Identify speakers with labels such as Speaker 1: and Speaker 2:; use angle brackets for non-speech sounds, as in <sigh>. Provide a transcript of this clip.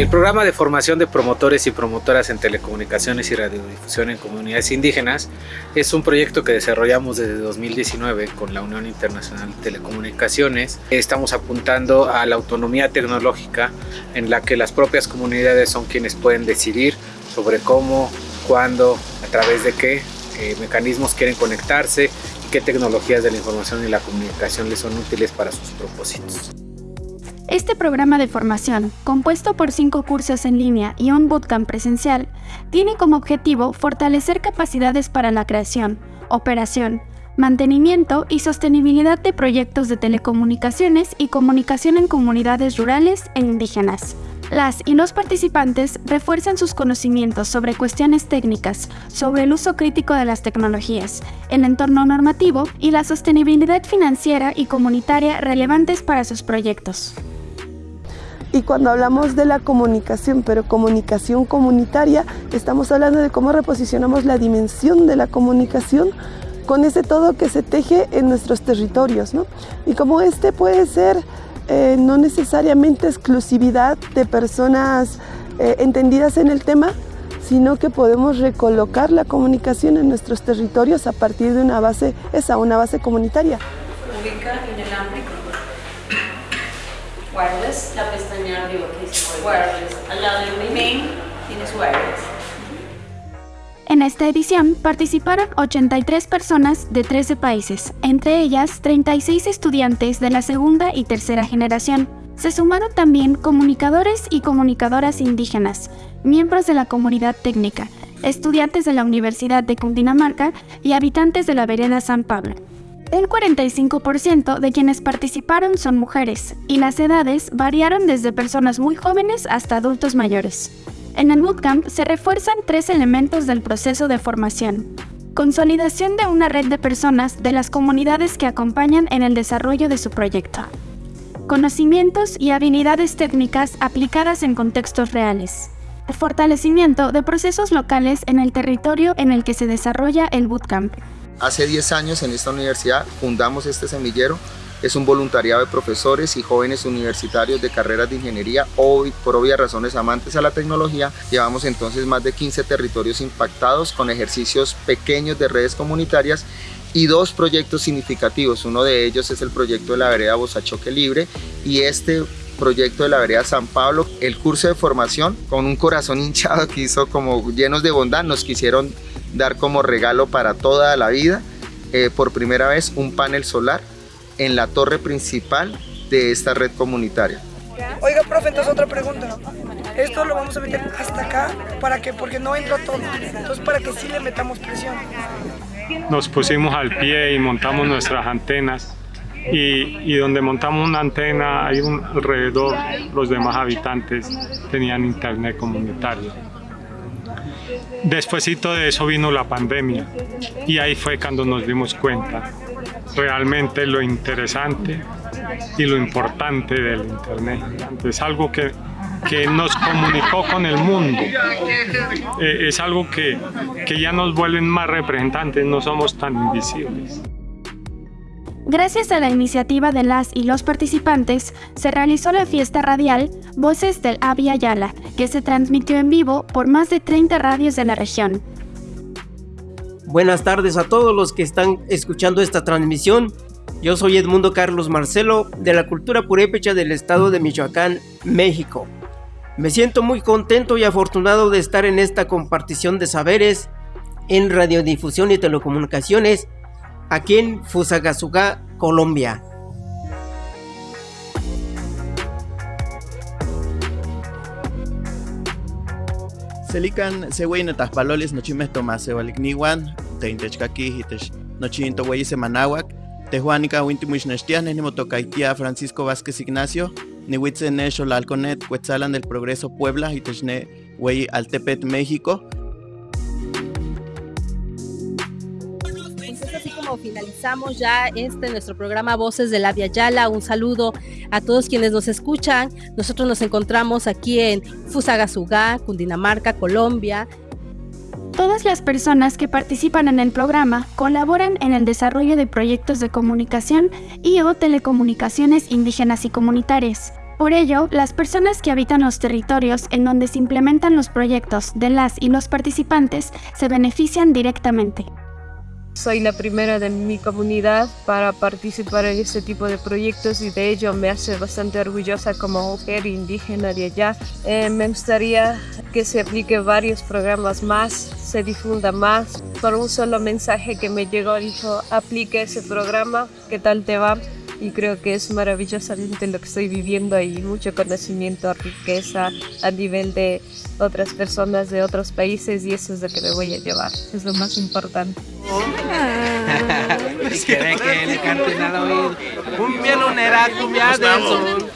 Speaker 1: El programa de formación de promotores y promotoras en telecomunicaciones y radiodifusión en comunidades indígenas es un proyecto que desarrollamos desde 2019 con la Unión Internacional de Telecomunicaciones. Estamos apuntando a la autonomía tecnológica en la que las propias comunidades son quienes pueden decidir sobre cómo, cuándo, a través de qué eh, mecanismos quieren conectarse y qué tecnologías de la información y la comunicación les son útiles para sus propósitos.
Speaker 2: Este programa de formación, compuesto por cinco cursos en línea y un bootcamp presencial, tiene como objetivo fortalecer capacidades para la creación, operación, mantenimiento y sostenibilidad de proyectos de telecomunicaciones y comunicación en comunidades rurales e indígenas. Las y los participantes refuerzan sus conocimientos sobre cuestiones técnicas, sobre el uso crítico de las tecnologías, el entorno normativo y la sostenibilidad financiera y comunitaria relevantes para sus proyectos.
Speaker 3: Y cuando hablamos de la comunicación, pero comunicación comunitaria, estamos hablando de cómo reposicionamos la dimensión de la comunicación con ese todo que se teje en nuestros territorios. ¿no? Y como este puede ser eh, no necesariamente exclusividad de personas eh, entendidas en el tema, sino que podemos recolocar la comunicación en nuestros territorios a partir de una base, esa, una base comunitaria.
Speaker 4: Wireless, la pestaña arriba que dice wireless, al lado del main tienes wireless.
Speaker 2: En esta edición participaron 83 personas de 13 países, entre ellas 36 estudiantes de la segunda y tercera generación. Se sumaron también comunicadores y comunicadoras indígenas, miembros de la comunidad técnica, estudiantes de la Universidad de Cundinamarca y habitantes de la vereda San Pablo. El 45% de quienes participaron son mujeres y las edades variaron desde personas muy jóvenes hasta adultos mayores. En el bootcamp se refuerzan tres elementos del proceso de formación. Consolidación de una red de personas de las comunidades que acompañan en el desarrollo de su proyecto. Conocimientos y habilidades técnicas aplicadas en contextos reales. Fortalecimiento de procesos locales en el territorio en el que se desarrolla el bootcamp.
Speaker 5: Hace 10 años en esta universidad fundamos este semillero. Es un voluntariado de profesores y jóvenes universitarios de carreras de ingeniería, hoy por obvias razones amantes a la tecnología. Llevamos entonces más de 15 territorios impactados con ejercicios pequeños de redes comunitarias y dos proyectos significativos. Uno de ellos es el proyecto de la vereda Bosachoque Libre y este proyecto de la vereda San Pablo, el curso de formación con un corazón <laughs> hinchado que hizo como llenos de bondad, nos quisieron dar como regalo para toda la vida, eh, por primera vez, un panel solar en la torre principal de esta red comunitaria.
Speaker 6: Oiga, profe, entonces otra pregunta. Esto lo vamos a meter hasta acá, ¿para qué? Porque no entra todo. Entonces, para que sí le metamos presión.
Speaker 7: Nos pusimos al pie y montamos nuestras antenas. Y, y, donde montamos una antena, hay un, alrededor, los demás habitantes tenían internet comunitario. Despuésito de eso vino la pandemia y ahí fue cuando nos dimos cuenta realmente lo interesante y lo importante del Internet. Es algo que, que nos comunicó con el mundo. Eh, es algo que, que ya nos vuelven más representantes, no somos tan invisibles.
Speaker 2: Gracias a la iniciativa de las y los participantes, se realizó la fiesta radial Voces del Avia Yala, que se transmitió en vivo por más de 30 radios de la región.
Speaker 8: Buenas tardes a todos los que están escuchando esta transmisión. Yo soy Edmundo Carlos Marcelo de la Cultura Purépecha del estado de Michoacán, México. Me siento muy contento y afortunado de estar en esta compartición de saberes en radiodifusión y telecomunicaciones aquí en Fusagasugá, Colombia.
Speaker 9: Selican sehuein taspaloles nochimes tomasewalik teintechkaki hitech nochinto wey semanawak tehuanica wintimuich nechtianes nimotokaitia Francisco Vázquez Ignacio niwitze ne xolalconet Cuetzalan del Progreso Puebla hitechne wey Altepet México
Speaker 10: finalizamos ya este nuestro programa Voces de la Via Yala. Un saludo a todos quienes nos escuchan. Nosotros nos encontramos aquí en Fusagasugá, Cundinamarca, Colombia.
Speaker 2: Todas las personas que participan en el programa colaboran en el desarrollo de proyectos de comunicación y o telecomunicaciones indígenas y comunitarias. Por ello, las personas que habitan los territorios en donde se implementan los proyectos de las y los participantes se benefician directamente.
Speaker 11: Soy la primera de mi comunidad para participar en este tipo de proyectos y de ello me hace bastante orgullosa como mujer indígena de allá. Eh, me gustaría que se aplique varios programas más, se difunda más. Por un solo mensaje que me llegó dijo, aplique ese programa, ¿qué tal te va? y creo que es maravillosamente lo que estoy viviendo y mucho conocimiento, riqueza a nivel de otras personas de otros países y eso es lo que me voy a llevar, es lo más importante.
Speaker 12: y quiere que le canten al oído cumbia lunera, cumbia del sol.